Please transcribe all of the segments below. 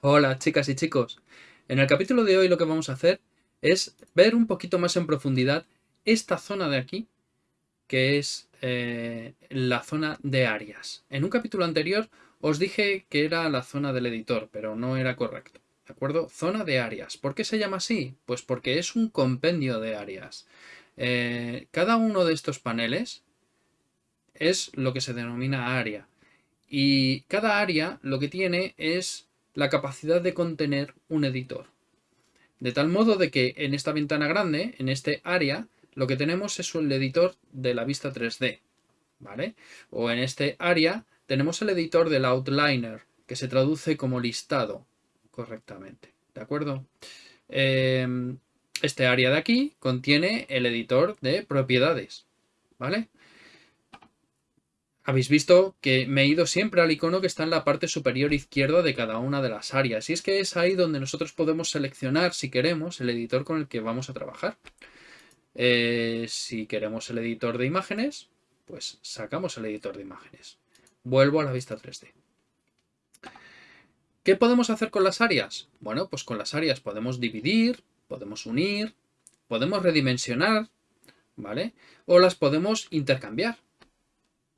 Hola chicas y chicos, en el capítulo de hoy lo que vamos a hacer es ver un poquito más en profundidad esta zona de aquí, que es eh, la zona de áreas. En un capítulo anterior os dije que era la zona del editor, pero no era correcto. ¿De acuerdo? Zona de áreas. ¿Por qué se llama así? Pues porque es un compendio de áreas. Eh, cada uno de estos paneles es lo que se denomina área. Y cada área lo que tiene es la capacidad de contener un editor. De tal modo de que en esta ventana grande, en este área, lo que tenemos es el editor de la vista 3D, ¿vale? O en este área tenemos el editor del outliner, que se traduce como listado correctamente, ¿de acuerdo? Em, este área de aquí contiene el editor de propiedades, ¿vale? Habéis visto que me he ido siempre al icono que está en la parte superior izquierda de cada una de las áreas. Y es que es ahí donde nosotros podemos seleccionar, si queremos, el editor con el que vamos a trabajar. Eh, si queremos el editor de imágenes, pues sacamos el editor de imágenes. Vuelvo a la vista 3D. ¿Qué podemos hacer con las áreas? Bueno, pues con las áreas podemos dividir, podemos unir, podemos redimensionar, ¿vale? O las podemos intercambiar.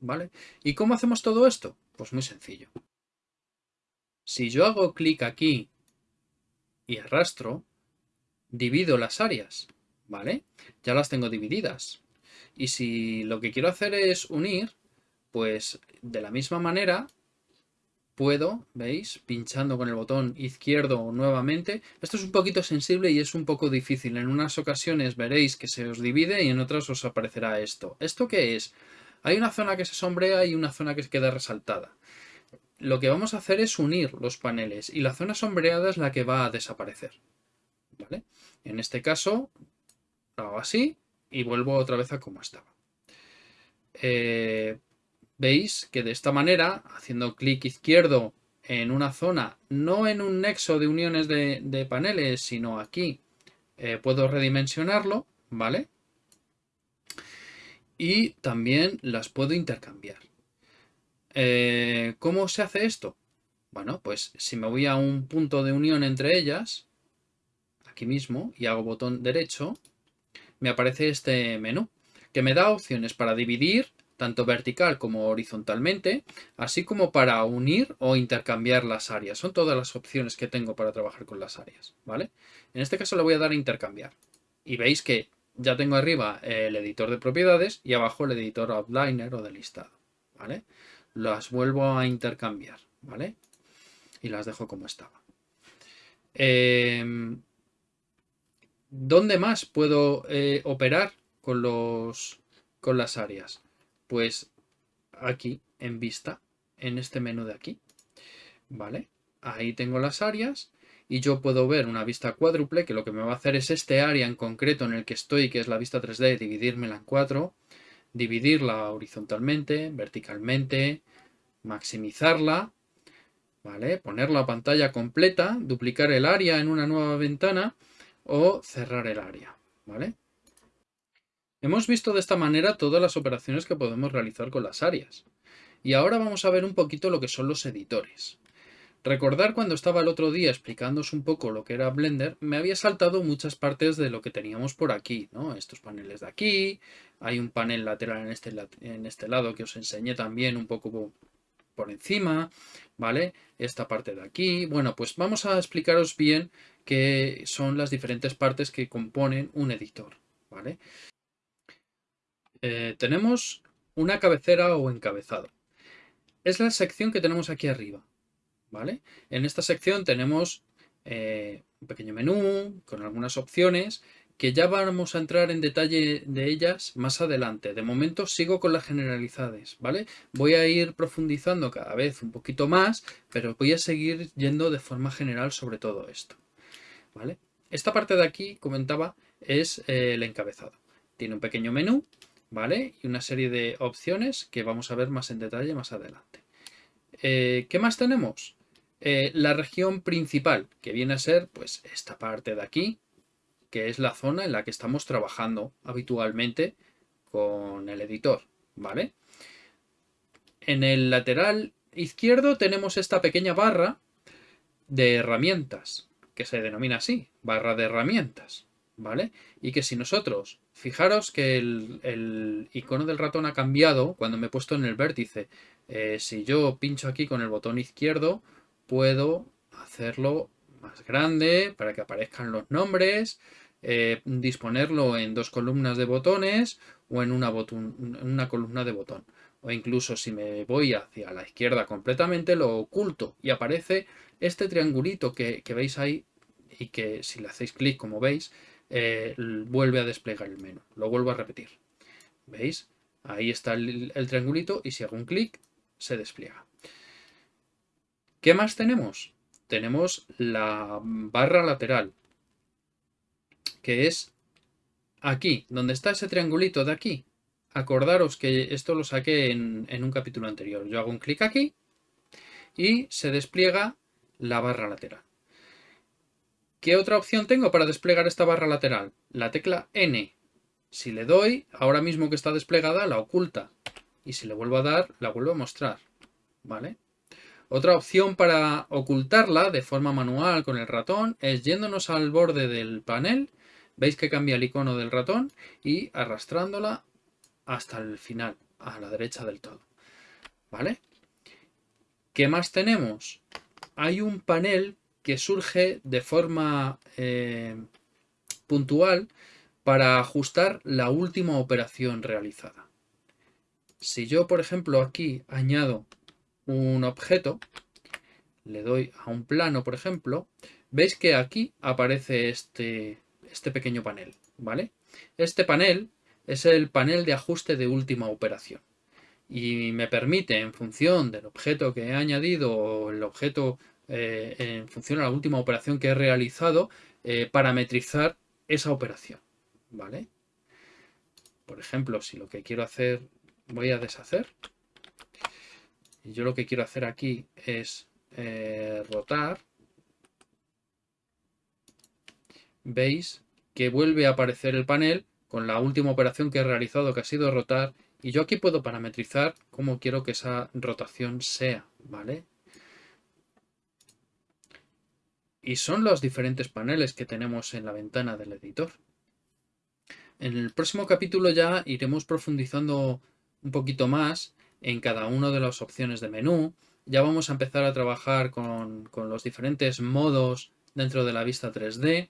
¿vale? ¿Y cómo hacemos todo esto? Pues muy sencillo. Si yo hago clic aquí y arrastro, divido las áreas, ¿vale? Ya las tengo divididas. Y si lo que quiero hacer es unir, pues de la misma manera puedo, ¿veis? Pinchando con el botón izquierdo nuevamente. Esto es un poquito sensible y es un poco difícil. En unas ocasiones veréis que se os divide y en otras os aparecerá esto. ¿Esto qué es? Hay una zona que se sombrea y una zona que queda resaltada. Lo que vamos a hacer es unir los paneles y la zona sombreada es la que va a desaparecer. ¿Vale? En este caso, lo hago así y vuelvo otra vez a como estaba. Eh, Veis que de esta manera, haciendo clic izquierdo en una zona, no en un nexo de uniones de, paneles, sino aquí, eh, puedo redimensionarlo, ¿vale? y también las puedo intercambiar. Eh, ¿Cómo se hace esto? Bueno, pues si me voy a un punto de unión entre ellas, aquí mismo, y hago botón derecho, me aparece este menú, que me da opciones para dividir, tanto vertical como horizontalmente, así como para unir o intercambiar las áreas. Son todas las opciones que tengo para trabajar con las áreas, ¿vale? En este caso le voy a dar a intercambiar. Y veis que ya tengo arriba el editor de propiedades y abajo el editor outliner o de listado, ¿vale? Las vuelvo a intercambiar, ¿vale? Y las dejo como estaba. Em, ¿Dónde más puedo eh, operar con, los, con las áreas? Pues aquí, en vista, en este menú de aquí, ¿vale? Ahí tengo las áreas y yo puedo ver una vista cuádruple que lo que me va a hacer es este área en concreto en el que estoy, que es la vista 3D, dividírmela en cuatro, dividirla horizontalmente, verticalmente, maximizarla, ¿vale? Poner la pantalla completa, duplicar el área en una nueva ventana o cerrar el área, ¿vale? Hemos visto de esta manera todas las operaciones que podemos realizar con las áreas. Y ahora vamos a ver un poquito lo que son los editores. Recordar cuando estaba el otro día explicándoos un poco lo que era Blender, me había saltado muchas partes de lo que teníamos por aquí, ¿no? Estos paneles de aquí, hay un panel lateral en este, en este lado que os enseñé también un poco por encima, ¿vale? Esta parte de aquí. Bueno, pues vamos a explicaros bien qué son las diferentes partes que componen un editor, ¿vale? Eh, tenemos una cabecera o encabezado. Es la sección que tenemos aquí arriba. ¿vale? En esta sección tenemos eh, un pequeño menú con algunas opciones que ya vamos a entrar en detalle de ellas más adelante. De momento sigo con las generalidades, ¿vale? Voy a ir profundizando cada vez un poquito más, pero voy a seguir yendo de forma general sobre todo esto, ¿vale? Esta parte de aquí, comentaba, es eh, el encabezado. Tiene un pequeño menú, ¿vale? Y una serie de opciones que vamos a ver más en detalle más adelante. Eh, ¿Qué más tenemos? Eh, la región principal, que viene a ser pues esta parte de aquí, que es la zona en la que estamos trabajando habitualmente con el editor, ¿vale? En el lateral izquierdo tenemos esta pequeña barra de herramientas, que se denomina así, barra de herramientas, ¿vale? Y que si nosotros, fijaros que el, icono del ratón ha cambiado cuando me he puesto en el vértice. Eh, si yo pincho aquí con el botón izquierdo, puedo hacerlo más grande para que aparezcan los nombres, eh, disponerlo en dos columnas de botones o en una, una columna de botón. O incluso si me voy hacia la izquierda completamente, lo oculto y aparece este triangulito que, veis ahí y que si le hacéis clic, como veis, eh, vuelve a desplegar el menú. Lo vuelvo a repetir. ¿Veis? Ahí está el, el triangulito y si hago un clic, se despliega. ¿Qué más tenemos? Tenemos la barra lateral que es aquí, donde está ese triangulito de aquí. Acordaros que esto lo saqué en, un capítulo anterior. Yo hago un clic aquí y se despliega la barra lateral. ¿Qué otra opción tengo para desplegar esta barra lateral? La tecla N. Si le doy, ahora mismo que está desplegada, la oculta. Y si le vuelvo a dar, la vuelvo a mostrar. ¿Vale? Otra opción para ocultarla de forma manual con el ratón es yéndonos al borde del panel Veis que cambia el icono del ratón y arrastrándola hasta el final, a la derecha del todo. ¿Vale? ¿Qué más tenemos? Hay un panel que surge de forma eh, puntual para ajustar la última operación realizada. Si yo, por ejemplo, aquí añado un objeto, le doy a un plano, por ejemplo, veis que aquí aparece este, este pequeño panel, ¿vale? Este panel es el panel de ajuste de última operación y me permite, en función del objeto que he añadido o el objeto eh, en función de la última operación que he realizado, eh, parametrizar esa operación, ¿vale? Por ejemplo, si lo que quiero hacer, voy a deshacer, yo lo que quiero hacer aquí es eh, rotar, veis que vuelve a aparecer el panel con la última operación que he realizado que ha sido rotar y yo aquí puedo parametrizar cómo quiero que esa rotación sea, ¿vale? Y son los diferentes paneles que tenemos en la ventana del editor. En el próximo capítulo ya iremos profundizando un poquito más en cada una de las opciones de menú. Ya vamos a empezar a trabajar con, con los diferentes modos dentro de la vista 3D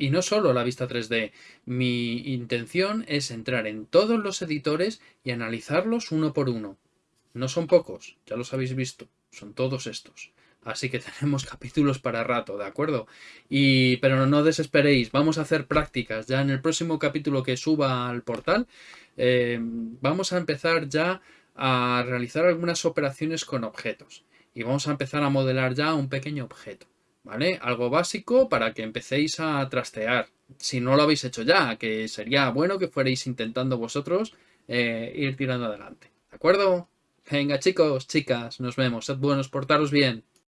y no solo la vista 3D, mi intención es entrar en todos los editores y analizarlos uno por uno. No son pocos, ya los habéis visto, son todos estos. Así que tenemos capítulos para rato, ¿de acuerdo? Y, pero no desesperéis, vamos a hacer prácticas. Ya en el próximo capítulo que suba al portal, eh, vamos a empezar ya a realizar algunas operaciones con objetos. Y vamos a empezar a modelar ya un pequeño objeto. ¿vale? Algo básico para que empecéis a trastear, si no lo habéis hecho ya, que sería bueno que fuerais intentando vosotros eh, ir tirando adelante, ¿de acuerdo? Venga chicos, chicas, nos vemos, sed buenos, portaros bien.